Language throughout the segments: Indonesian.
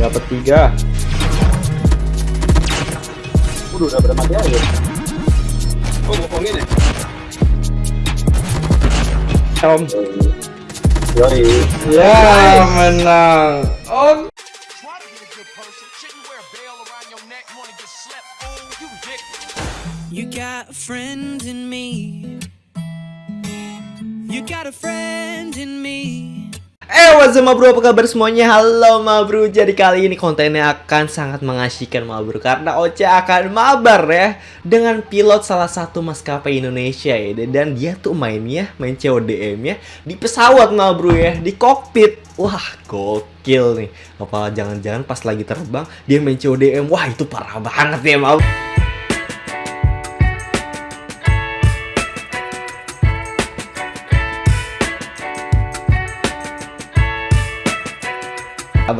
Dapat tiga. Udah udah pada mati aja. Oh, ngomongin ya? Om. Yoi. Ya, menang. Oh? Oh. You got a friend in me. You got a friend in me. Eh, what's up, bro? Apa kabar semuanya? Halo, ma bro. Jadi kali ini kontennya akan sangat mengasihkan, ma bro. Karena Oce akan mabar ya dengan pilot salah satu maskapai Indonesia ya. Dan dia tuh mainnya, main CODM ya di pesawat, ma bro ya, di kokpit. Wah, gokil nih. Apa jangan-jangan pas lagi terbang dia main CODM? Wah, itu parah banget ya, ma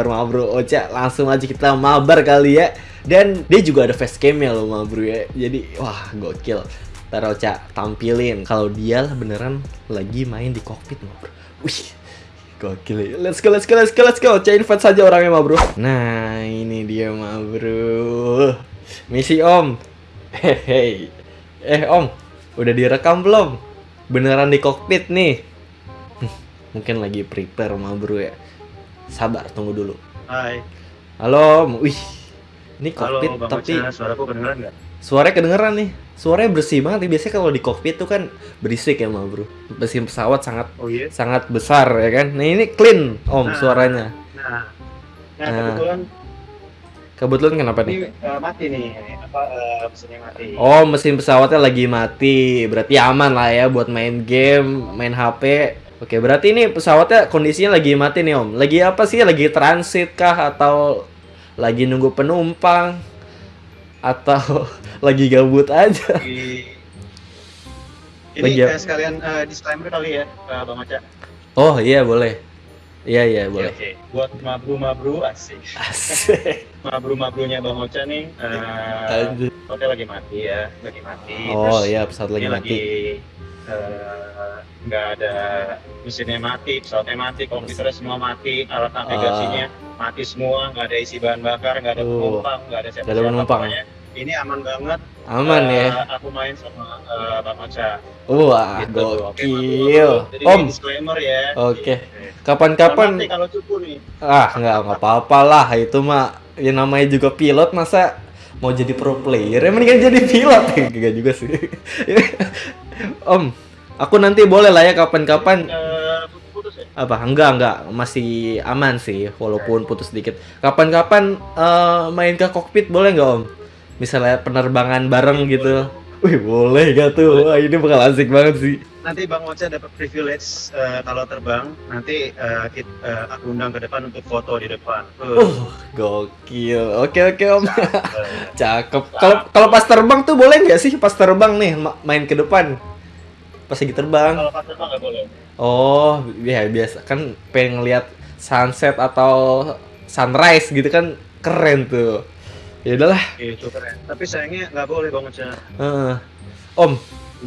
kabar ma bro Ocha? Langsung aja kita mabar kali ya. Dan dia juga ada facecamnya loh ma bro ya. Jadi wah gokil. Ntar Ocha tampilin. Kalau dia beneran lagi main di kokpit ma bro. Wih gokil ya. Let's go let's go let's go let's go. Ocha invite saja orangnya ma bro. Nah ini dia ma bro. Misi om. Hehe eh om udah direkam belum? Beneran di kokpit nih. Mungkin lagi prepare ma bro ya sabar tunggu dulu Hai. halo wih ini Halo, kokpit Bang tapi. Suaraku kedengeran nggak? suaranya kedengeran nih suaranya bersih banget nih biasanya kalau di kokpit tuh kan berisik ya ma bro mesin pesawat sangat Oh iya? sangat besar ya kan nah ini clean om Nah. suaranya Nah. Nah, Nah. kebetulan kebetulan kenapa ini nih eh, mati nih. Apa, eh, mesinnya mati. oh mesin pesawatnya lagi mati berarti aman lah ya buat main game main HP Oke, berarti ini pesawatnya kondisinya lagi mati nih Om. Lagi apa sih? Lagi transit kah atau lagi nunggu penumpang atau lagi gabut aja? Ini Lagi eh, sekalian eh, disclaimer kali ya, eh, Bang Ocha. Oh, iya boleh. Iya, iya, boleh. Oke, oke. Buat mabru-mabru asik. Asik. Mabru-mabrunya Bang Ocha nih, eh Aduh. pesawatnya lagi mati ya, lagi mati. Oh, Terus iya, pesawat lagi mati. eh, nggak ada mesinnya mati, pesawatnya mati, komputernya semua mati, alat navigasinya mati semua, nggak ada isi bahan bakar, nggak ada. Oh. penumpang, nggak ada siapa-siapa. penumpang. pokoknya. Ini aman banget. Aman Eh, ya. Aku main sama eh, Bang Ocha. Wah, Gitu. Oke, gokil. Jadi Om, disclaimer ya. Oke. Gitu. kapan-kapan Selamat nih kalau cupu nih. ah nggak nggak apa-apa lah itu mah ya namanya juga pilot masa mau jadi pro player ya mendingan jadi pilot enggak juga sih om aku nanti boleh lah ya kapan-kapan. Eh, ya? apa? Enggak enggak. Masih aman sih walaupun putus sedikit kapan-kapan eh, main ke kokpit boleh nggak om? Misalnya penerbangan bareng gitu. wih boleh gak tuh? Wah, ini bakal asik banget sih Nanti Bang Ocha dapat privilege eh, kalau terbang. Nanti eh, kit- eh, aku undang ke depan untuk foto di depan. Uh, uh gokil oke oke om cakep. kalau kalau pas terbang tuh boleh nggak sih pas terbang nih ma- main ke depan pas lagi terbang Kalau pas terbang nggak boleh. oh ya biasa kan pengen ngeliat sunset atau sunrise gitu kan keren tuh ya udahlah Itu keren. Tapi sayangnya nggak boleh Bang Ocha. Heeh. Om,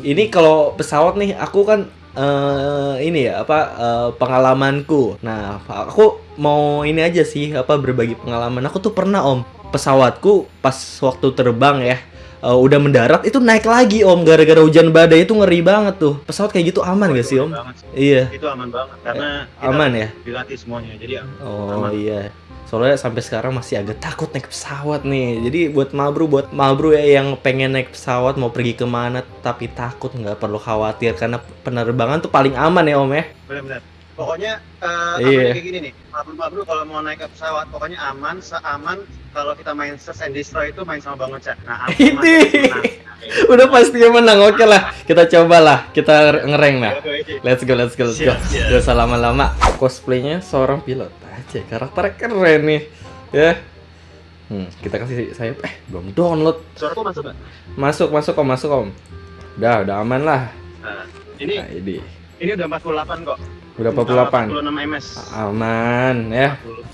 ini kalau pesawat nih, aku kan eh ini ya apa eh, pengalamanku. Nah, aku mau ini aja sih apa berbagi pengalaman. Aku tuh pernah Om, pesawatku pas waktu terbang ya. Eh, udah mendarat itu naik lagi om gara-gara hujan badai itu ngeri banget tuh pesawat kayak gitu aman gak sih om banget sih. iya Itu aman banget karena kita aman ya dilatih semuanya. Jadi Oh Aman. iya. Soalnya sampai sekarang masih agak takut naik pesawat nih. Jadi buat Mabru, buat Mabru ya yang pengen naik pesawat mau pergi ke mana tapi takut nggak perlu khawatir karena penerbangan tuh paling aman ya Om ya. benar-benar. Pokoknya eh Iya. kayak gini nih. Mabru-mabru kalau mau naik ke pesawat pokoknya aman, seaman kalau kita main search and destroy itu main sama Bang Ocha. Nah, aman. Nah, Udah pasti menang. Oke lah, kita cobalah. Kita ngereng nah. oke. Let's go, let's go, let's go. Gak usah lama-lama. Cosplaynya seorang pilot aja. Karakternya keren nih. Ya. Hmm, kita kasih sayap. Eh, belum download. Masuk? Masuk, masuk om, masuk om. Udah, udah aman lah. Nah, ini Nah, ini. ini udah 48 kok. Udah 48. 46 ms. Aman ya. 40,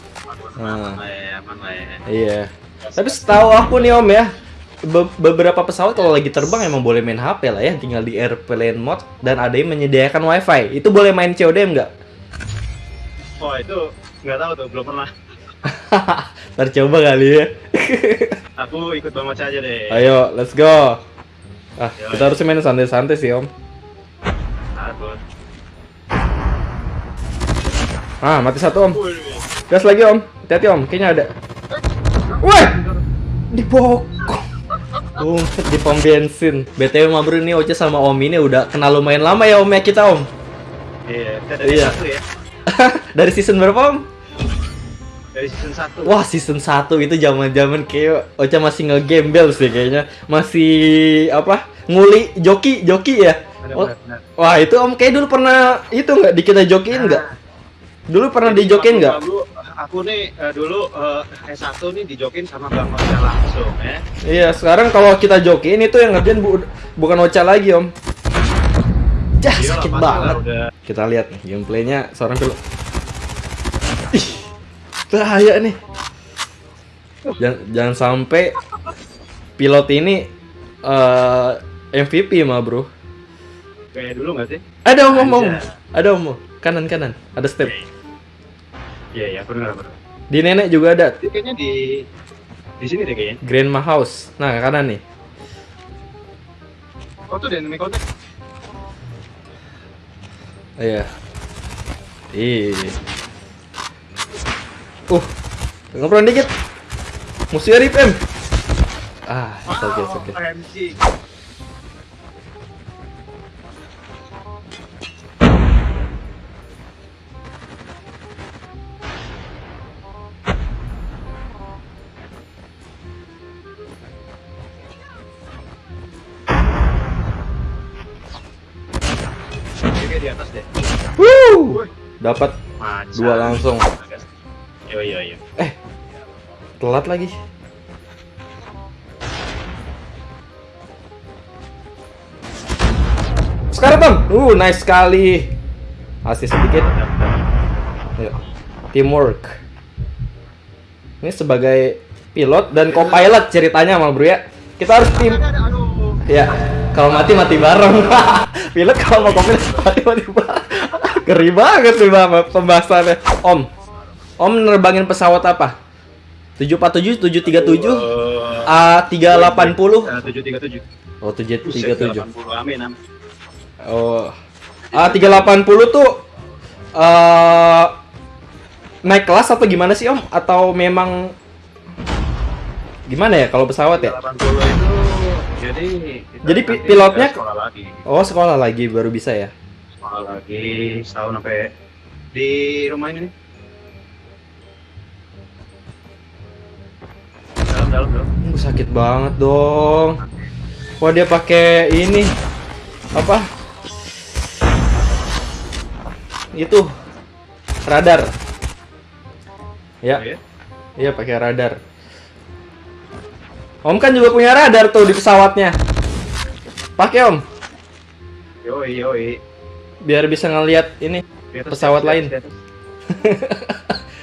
46 Ah. aman lah ya, aman lah ya. Iya. Tapi setahu aku nih Om ya, be- beberapa pesawat kalau lagi terbang emang boleh main HP lah ya, tinggal di airplane mode dan ada yang menyediakan WiFi. Itu boleh main CODM nggak? Oh itu nggak tahu tuh, belum pernah. Ntar coba kali ya. Aku ikut Bang Ocha aja deh. Ayo, let's go. Ah, Yo, kita harus main santai-santai sih, Om. Aku. Ah, mati satu, Om. Gas lagi, Om. Hati-hati, Om. Kayaknya ada. Wah! Di bokong. Bungset di pom bensin. BTW mah bro ini Oce sama Om ini udah kenal lumayan lama ya Om ya kita Om. Iya, dari Iya. satu ya. Dari season berapa Om? Dari season 1. Wah season 1 itu zaman-zaman kayak Ocha masih nge-gembel sih kayaknya Masih apa nguli joki joki ya Benar, Oh, benar, benar. Wah itu om kayak dulu pernah itu nggak di kita jokiin nggak? Dulu pernah Jadi waktu nggak? Aku, nih eh, dulu eh, S1 nih dijokin sama Bang Ocha langsung ya. Iya sekarang kalau kita jokiin itu yang ngerjain bu- bukan Ocha lagi om Jah Iyalah, sakit banget Udah Kita lihat nih gameplaynya seorang pilot Ih bahaya nih Jangan, jangan sampai pilot ini eh MVP mah bro kayak dulu nggak sih? Ada om om om Anjay. Ada om om. kanan kanan ada step Iya, iya, benar benar. Di nenek juga ada Ini kayaknya di di sini deh kayaknya. Grandma House Nah kanan nih Oh tuh dynamic contact. Iya. Ih. Uh. Ngobrol dikit. Musuhnya rip em. Ah, okay, it's okay. AMG. Di atas deh. Woo! Dapat. Dua langsung. Yo yo yo. telat lagi. Sekarang Bang. Uh, nice sekali. Asis sedikit. Ayo. Teamwork. Ini sebagai pilot dan co-pilot ceritanya sama bro ya. Kita harus tim. Ya, kalau mati mati bareng. pilot kalau mau mati bareng. Ngeri banget nih Bang pembahasannya. Om. Om nerbangin pesawat apa? 747, 737, A380. tujuh tiga tujuh. Oh, 737. Amin amin. Oh. A380 tuh eh naik kelas atau gimana sih, Om? Atau memang gimana ya kalau pesawat ya? 80 itu jadi Jadi pilotnya- sekolah lagi Oh, sekolah lagi baru bisa ya. sekolah lagi setahun sampai di rumah ini nih dalam dalam dalam Uh, sakit banget dong. Wah, dia pakai ini apa? Itu radar. Ya, ya iya pakai radar. Om kan juga punya radar tuh di pesawatnya. Pakai Om, yoi yoi biar bisa ngelihat ini atas, Pesawat atas, lain. atas.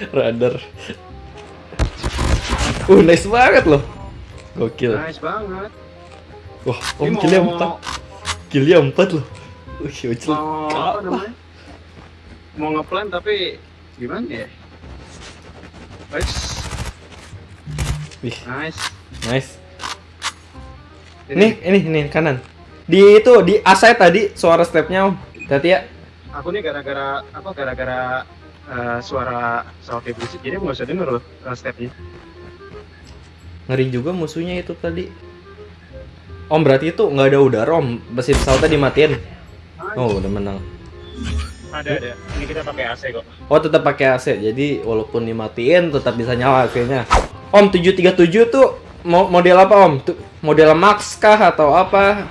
radar. Uh, nice banget loh. Gokil. nice banget Wah, Om Ini mau- killnya 4. Killnya 4 loh. Wih, ucil. mau apa namanya mau ngeplan tapi gimana ya Nice, Wih, nice. Nice. Nih, ini ini kanan. Di itu di aside tadi suara stepnya Om. Hati ya. aku nih gara-gara apa gara-gara eh, suara pesawat berisik jadi nggak usah denger loh eh, stepnya Ngeri juga musuhnya itu tadi. Om berarti itu nggak ada udara Om. Mesin pesawatnya dimatiin. Oh, udah menang. ada ada ini kita pakai AC kok Oh, tetap pakai AC. Jadi walaupun dimatiin tetap bisa nyala AC-nya. Om 737 tuh model apa Om? Model Max kah atau apa?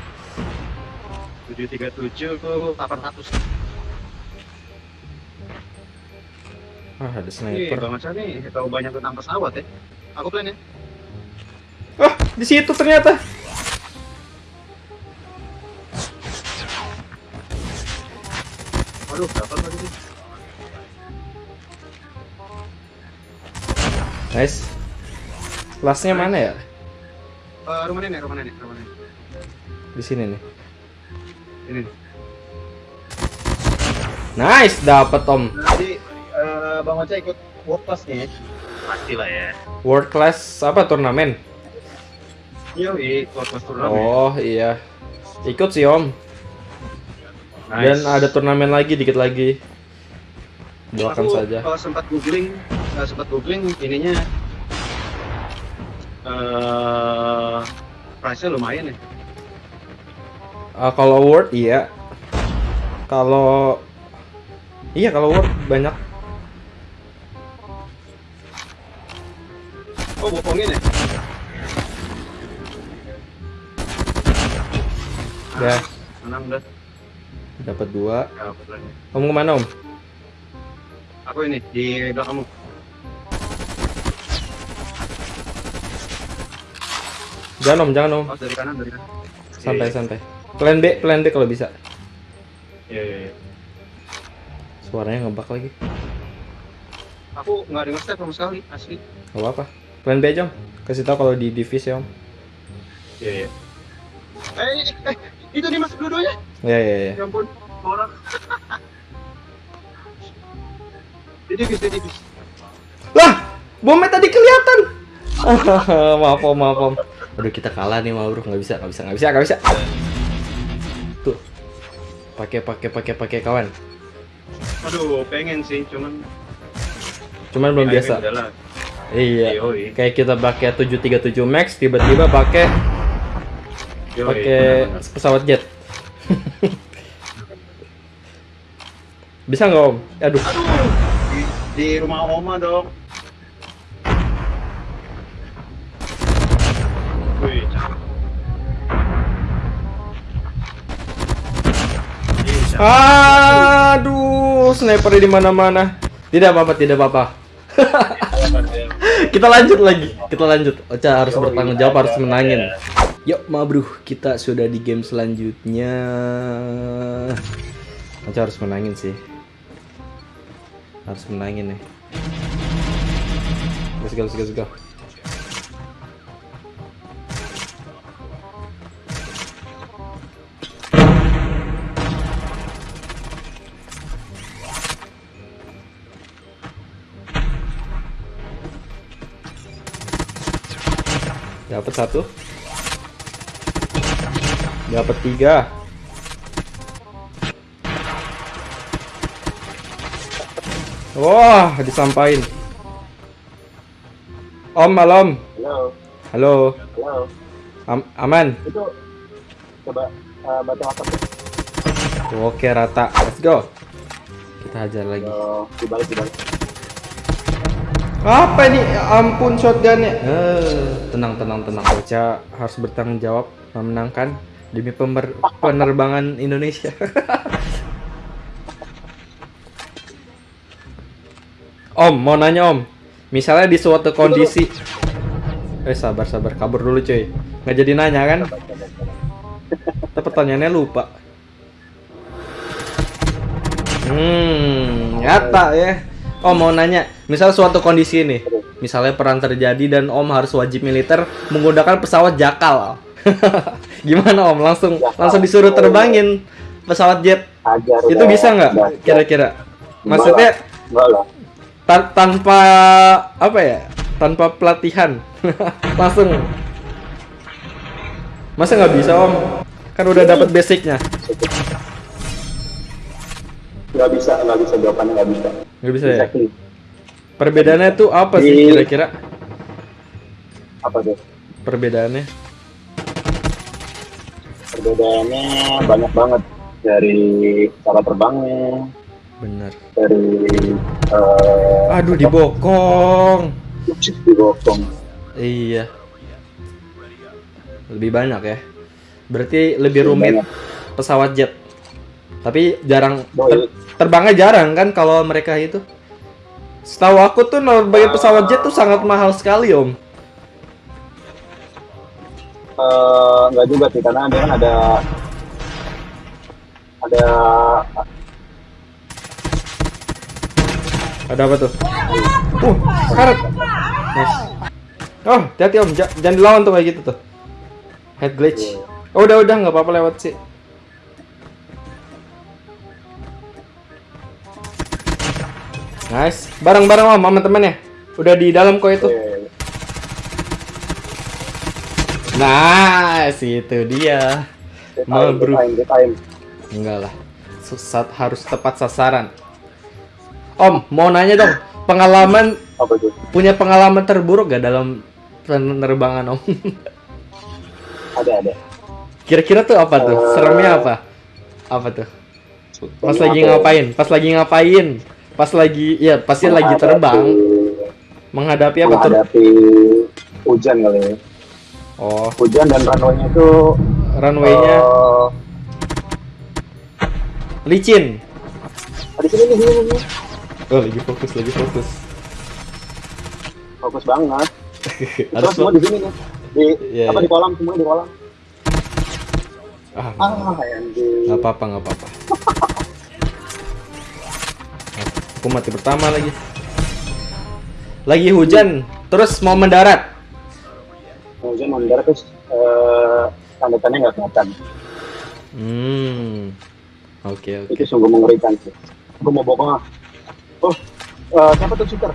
737 tuh 800 Ah, ada sniper. Bang Aca nih tahu banyak tentang pesawat ya. Aku plan ya. Wah, di situ ternyata. Waduh, dapat lagi sih. Nice. Kelasnya mana ya? Eh, rumah nenek, rumah nenek, rumah nenek. Di sini nih. Ini. nih. Nice, dapat Om. Jadi eh, Bang Ocha ikut work class nih. pasti lah ya World class apa turnamen? Yoi, fokus turnamen Oh iya. Ikut sih om. Dan Nice. ada turnamen lagi dikit lagi. Doakan saja. uh, sempat googling uh, sempat googling ininya eh price-nya lumayan ya Ah, kalau Word iya. Kalau iya kalau Word banyak. oh bokongin ya Ya, menang udah dapat dua. Lagi. Kamu ke mana om? aku ini di belakangmu Jangan om, jangan om. oh dari kanan dari kanan Santai Iya, santai. Plan B, plan B kalau bisa. iya iya iya. Suaranya ngebak lagi. aku nggak ada nge-step sama sekali asli Gak apa-apa. Plan B aja om. Kasih tahu kalau di divisi om. iya iya eh, eh itu nih masuk dulu ya Ya ya ya. ya ampun orang di divis di divis Lah, bomnya tadi kelihatan. maaf om, maaf om. Aduh kita kalah nih mau bro, nggak bisa, nggak bisa, nggak bisa, nggak bisa. Tuh, pakai pakai pakai pakai kawan. aduh pengen sih cuman Cuman belum biasa. Iya. Yoi. Kayak kita pakai 737 Max, tiba-tiba pakai pakai pesawat jet. Bisa nggak om? Aduh, Aduh, di, di rumah oma dong. Aduh, sniper di mana-mana. Tidak apa-apa, tidak apa-apa. kita lanjut lagi, kita lanjut. Ocha harus bertanggung jawab, harus menangin. Yuk, ma bro, kita sudah di game selanjutnya. Ocha harus menangin sih. Harus menangin nih. Let's go, let's go, let's go. Satu. Dapat tiga. Wah, disampain. Om, malam. Halo, Halo. halo. Am- aman. Itu coba uh, baca WhatsApp Oke, rata. Let's go. Kita hajar lagi. Dibalik dibalik. Apa ini? Ya Ampun shotgunnya. Eh, tenang, tenang, tenang. Ocha harus bertanggung jawab memenangkan demi penerbangan Indonesia. om, mau nanya om. Misalnya di suatu kondisi Eh sabar sabar kabur dulu cuy nggak jadi nanya kan Tapi pertanyaannya lupa Hmm nyata ya Om mau nanya Misal suatu kondisi nih Misalnya perang terjadi dan om harus wajib militer Menggunakan pesawat jakal. Gimana om? Langsung langsung disuruh terbangin pesawat jet. Ajar. Itu bisa nggak? Kira-kira? Maksudnya tan- tanpa apa ya tanpa pelatihan. Langsung. Masa nggak bisa om? Kan udah dapat basicnya Enggak bisa, enggak bisa jawabannya enggak bisa. nggak bisa ya? Exactly. perbedaannya tuh apa sih kira-kira? Apa tuh? perbedaannya? Perbedaannya banyak banget. Dari cara terbangnya, bener dari eh aduh dibokong. Di bokong. iya. Lebih banyak ya. Berarti lebih rumit pesawat jet. Tapi jarang ter- terbangnya jarang kan kalau mereka itu setahu aku tuh nerbangin pesawat jet tuh sangat mahal sekali om Eh, enggak juga sih karena dia kan ada ada Ada apa tuh? Uh, karet. Nice. Oh, hati-hati om, Ja- jangan dilawan tuh kayak gitu tuh. Head glitch. Oh, udah udah nggak apa-apa lewat sih. Nice. Bareng-bareng om sama temennya. Udah di dalam kok itu. Nah, itu dia. Mabruk. Enggak lah. Susat harus tepat sasaran. Om, mau nanya dong, pengalaman Apa itu? punya pengalaman terburuk gak dalam penerbangan Om? Ada, ada. Kira-kira tuh apa tuh? Eh. Seremnya apa? Apa tuh? Pas lagi ya? ngapain? Pas lagi ngapain? Pas lagi ya pasti lagi terbang. Menghadapi apa tuh? menghadapi hujan kali ya. Oh, Hujan dan runway-nya itu runway-nya eh, licin. di sini di sini, di sini. Oh, lagi fokus, lagi fokus. Fokus banget. Harus semua di sini nih. Di Iya, apa iya. di kolam semua di kolam. Ah, Ah, anjing. nggak apa-apa, nggak apa-apa. Aku mati pertama lagi. Lagi hujan, terus mau mendarat. Hujan mendarat terus eh, tanda-tandanya nggak kelihatan. Hmm. Oke, oke. Itu sungguh mengerikan sih. Gue mau bokong ah. Oh, eh, siapa tuh shooter?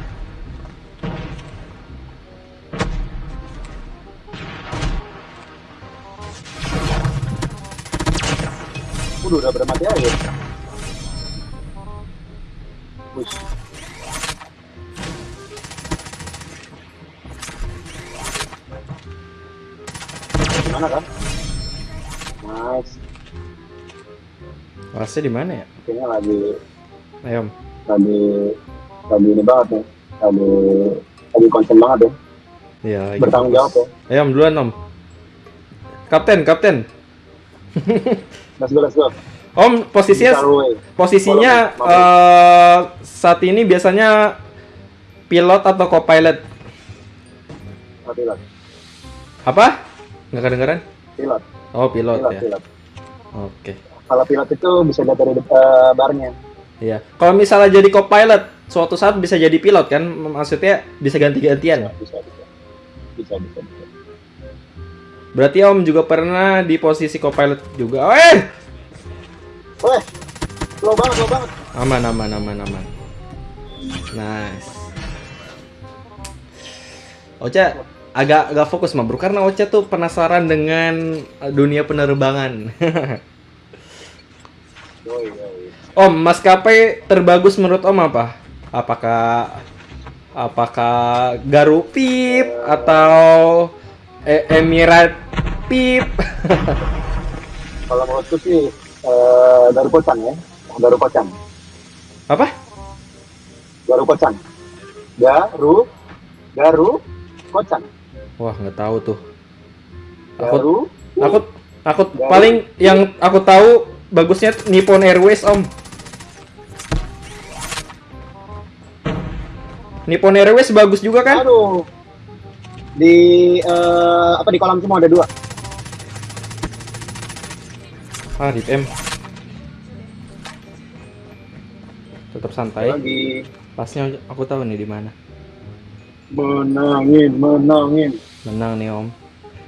Udah, udah bermati. Push. Nice. Rasanya di mana ya? Kayaknya lagi Ayo, Om. lagi lagi ini banget nih lagi lagi konsen banget ya Iya, bertanggung jawab ya Ayo, Om, duluan, Om. Kapten, kapten. let's go let's go Om, posisinya posisinya eh, saat ini biasanya pilot atau co-pilot? Pilot Apa? Nggak kedengeran? pilot Oh, pilot, pilot ya. pilot Oke. kalau pilot itu bisa lihat dari eh, barnya Iya. Kalau misalnya jadi co-pilot, suatu saat bisa jadi pilot kan? Maksudnya bisa ganti-gantian. bisa bisa bisa bisa, bisa. Berarti Om juga pernah di posisi co-pilot juga. Oh, eh! Weh, slow banget slow banget Aman, aman, aman, aman. Nice. Ocha agak agak fokus mah bro karena Ocha tuh penasaran dengan eh, dunia penerbangan. Yoi. Om, maskapai terbagus menurut Om apa? Apakah apakah Garupip atau E- Emirat Pip? kalau menurutku sih eh, Garu Kocan ya Garu Kocan apa? Garu Kocan Garu Garu Kocan Wah, nggak tahu tuh. Aku Garu aku aku paling yang aku tahu bagusnya Nippon Airways, Om. Nippon Airways bagus juga kan? Aduh. Di eh, apa di kolam semua ada dua. Ah, Rip M. Tetap santai. Lagi Pasnya aku tahu nih di mana. menangin, menangin. Menang nih Om.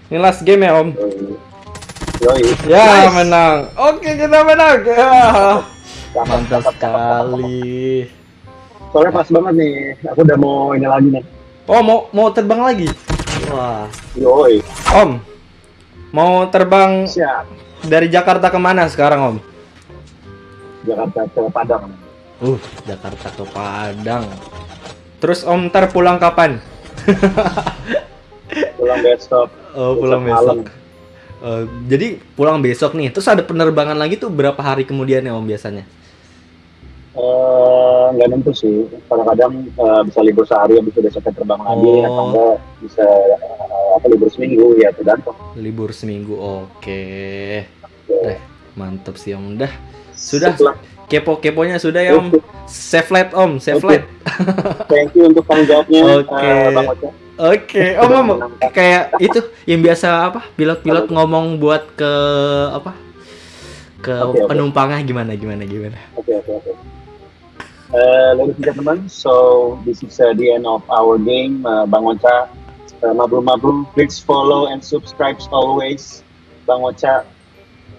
Ini last game ya Om. Yoi. Ya Nice. menang. Oke kita menang. Ya. Mantap sekali. Soalnya pas banget nih. Aku udah mau ini lagi nih. Oh mau mau terbang lagi. Wah. Yoi. Om. Mau terbang Siap. dari Jakarta ke mana sekarang Om? Jakarta ke Padang. Uh Jakarta ke Padang. Terus Om ntar pulang kapan? Pulang besok. Oh Besok pulang malam. besok. Eh, jadi pulang besok nih. Terus ada penerbangan lagi tuh berapa hari kemudian ya Om biasanya? Eh, nggak nentu sih. Kadang-kadang eh, bisa libur sehari, habis itu besoknya terbang lagi, Oh. atau enggak bisa eh, apa libur seminggu ya tergantung. Libur seminggu. Oke. Eh, mantep sih Om. Udah. Sudah. Kepo-keponya sudah ya Om. Save light Om, save Oke. light. Thank you untuk tanggung jawabnya, Oke. eh, Bang Oke, Om, Om, kayak itu yang biasa apa? Pilot-pilot ngomong buat ke apa? Ke Oke, oke. penumpangnya gimana gimana gimana. Okay, okay, okay. Uh, ladies and gentlemen, so this is uh, the end of our game. Uh, Bang Ocha, uh, Mabru Mabru, please follow and subscribe always. Bang Ocha,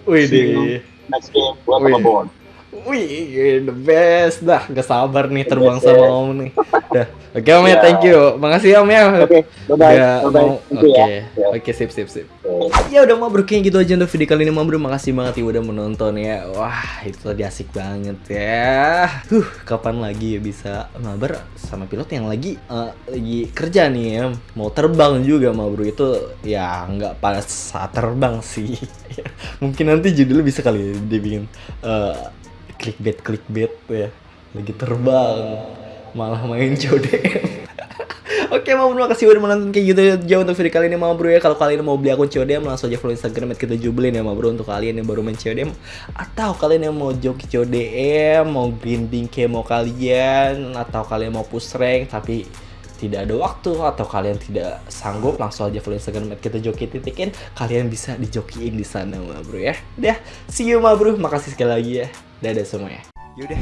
Wih See you. next game, welcome Wih. aboard. Wih, the best dah. Gak sabar nih terbang sama. Om nih. Dah. Oke Om ya, Ya. thank you. Makasih Om ya. Oke, bye. Udah Bye mau- Thank Oke, you ya. oke sip sip sip. Oke. Ya udah mau kayaknya gitu aja untuk video kali ini mau bro. Makasih banget ya udah menonton ya. Wah, itu tadi asik banget ya. Huh, kapan lagi ya bisa mabar sama pilot yang lagi eh, lagi kerja nih ya. Mau terbang juga mau bro itu ya nggak pada saat terbang sih. Mungkin nanti judulnya bisa kali ya dibikin eh, clickbait clickbait ya. Lagi terbang malah main CODM. Oke, mau terima kasih udah menonton kayak gitu aja untuk video kali ini mau bro ya. Kalau kalian mau beli akun CODM langsung aja follow Instagram kita jubelin ya mau bro untuk kalian yang baru main CODM atau kalian yang mau joki CODM, mau grinding mau kalian atau kalian mau push rank tapi tidak ada waktu atau kalian tidak sanggup langsung aja follow Instagram kita joki titikin kalian bisa dijokiin di sana ma bro ya. Udah, see you ma bro. Makasih sekali lagi ya. Dadah semuanya. Yaudah,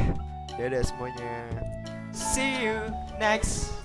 dadah semuanya. See you next